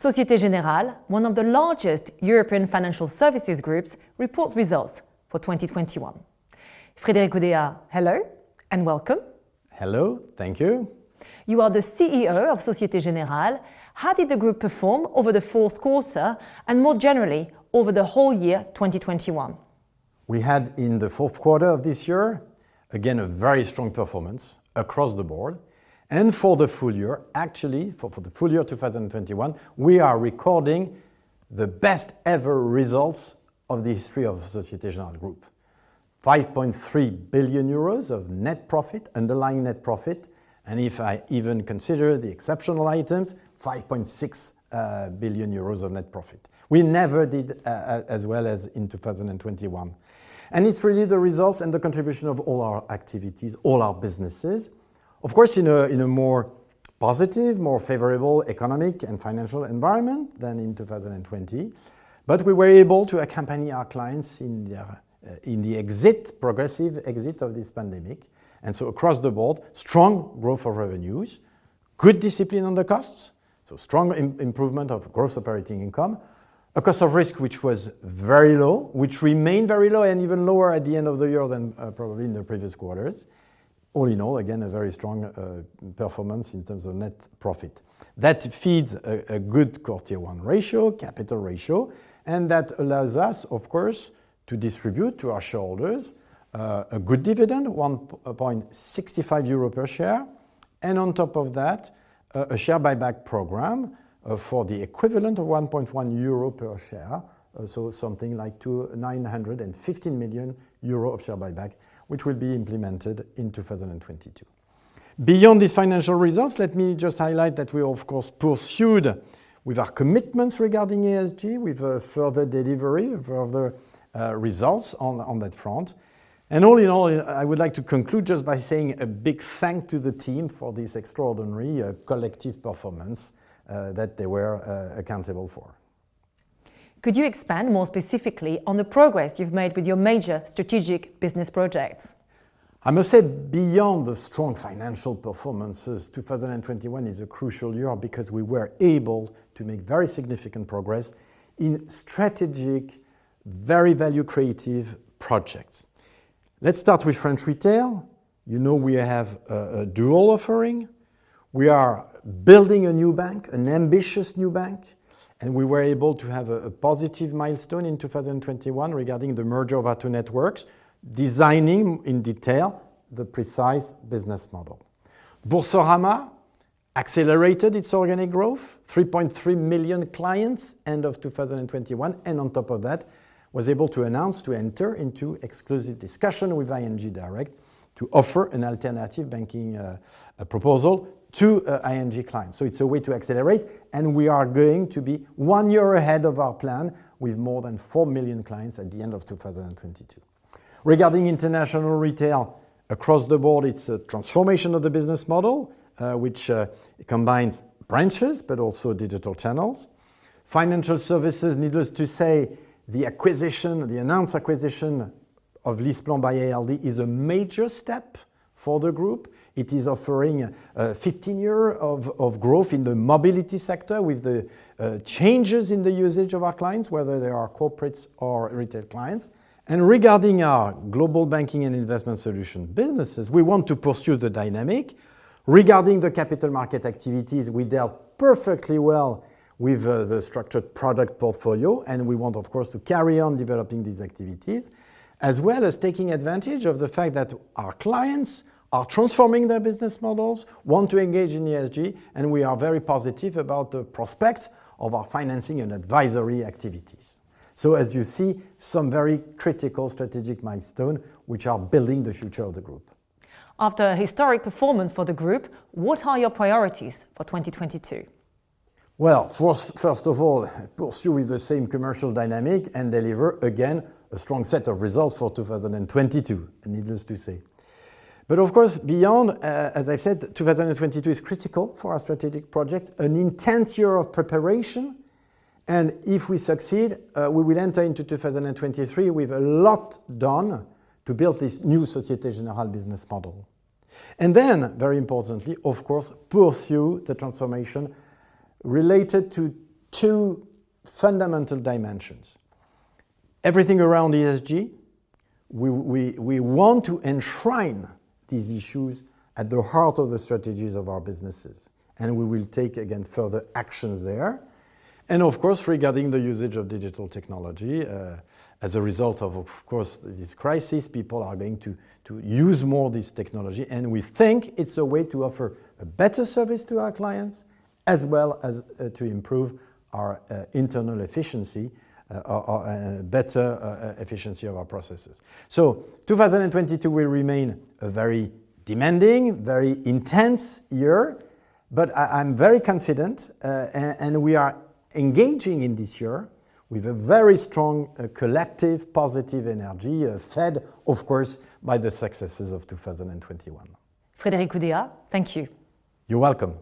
Societe Generale, one of the largest European financial services groups, reports results for 2021. Frédéric Oudéa, hello and welcome. Hello, thank you. You are the CEO of Societe Generale. How did the group perform over the fourth quarter and more generally over the whole year 2021? We had in the fourth quarter of this year, again, a very strong performance across the board. And for the full year, actually, for, for the full year 2021, we are recording the best ever results of the history of Societe Generale Group. 5.3 billion euros of net profit, underlying net profit, and if I even consider the exceptional items, 5.6 uh, billion euros of net profit. We never did uh, as well as in 2021. And it's really the results and the contribution of all our activities, all our businesses. Of course, in a, in a more positive, more favorable economic and financial environment than in 2020. But we were able to accompany our clients in, their, uh, in the exit, progressive exit of this pandemic. And so across the board, strong growth of revenues, good discipline on the costs, so strong Im improvement of gross operating income, a cost of risk which was very low, which remained very low and even lower at the end of the year than uh, probably in the previous quarters. All in all, again, a very strong uh, performance in terms of net profit. That feeds a, good core tier 1 ratio, capital ratio, and that allows us, of course, to distribute to our shareholders uh, a good dividend, 1.65 euro per share, and on top of that, uh, a share buyback program for the equivalent of 1.1 euro per share, so something like 915 million euro of share buyback, which will be implemented in 2022. Beyond these financial results, let me just highlight that we, of course, pursued with our commitments regarding ESG, with a further delivery, further uh, results on, on that front. And all in all, I would like to conclude just by saying a big thank to the team for this extraordinary uh, collective performance uh, that they were uh, accountable for. Could you expand more specifically on the progress you've made with your major strategic business projects? I must say, beyond the strong financial performances, 2021 is a crucial year because we were able to make very significant progress in strategic, very value creative projects. Let's start with French retail. You know we have a, a dual offering. We are building a new bank, an ambitious new bank, and we were able to have a, positive milestone in 2021 regarding the merger of our two networks, designing in detail the precise business model. Boursorama accelerated its organic growth, 3.3 million clients end of 2021, and on top of that, was able to announce to enter into exclusive discussion with ING Direct to offer an alternative banking uh, proposal to uh, ING clients. So it's a way to accelerate, and we are going to be one year ahead of our plan with more than 4 million clients at the end of 2022. Regarding international retail, across the board, it's a transformation of the business model, uh, which uh, combines branches but also digital channels. Financial services, needless to say, the acquisition, the announced acquisition of LeasePlan by ALD is a major step for the group. It is offering a 15 years of, of growth in the mobility sector with the uh, changes in the usage of our clients, whether they are corporates or retail clients. And regarding our global banking and investment solution businesses, we want to pursue the dynamic. Regarding the capital market activities, we dealt perfectly well with uh, the structured product portfolio, and we want, of course, to carry on developing these activities, as well as taking advantage of the fact that our clients are transforming their business models, want to engage in ESG, and we are very positive about the prospects of our financing and advisory activities. So as you see, some very critical strategic milestones which are building the future of the group. After a historic performance for the group, what are your priorities for 2022? Well, first, first of all, pursue with the same commercial dynamic and deliver, again, a strong set of results for 2022, needless to say. But of course, beyond, uh, as I've said, 2022 is critical for our strategic project, an intense year of preparation. And if we succeed, uh, we will enter into 2023 with a lot done to build this new Societe Generale business model. And then, very importantly, of course, pursue the transformation related to two fundamental dimensions. Everything around ESG, we, we, we want to enshrine these issues at the heart of the strategies of our businesses. And we will take, again, further actions there. And of course, regarding the usage of digital technology, uh, as a result of, of course, this crisis, people are going to, to use more this technology. And we think it's a way to offer a better service to our clients, as well as uh, to improve our uh, internal efficiency better uh, efficiency of our processes. So 2022 will remain a very demanding, very intense year, but I, am very confident and, and, we are engaging in this year with a very strong uh, collective positive energy uh, fed, of course, by the successes of 2021. Frédéric Oudéa, thank you. You're welcome.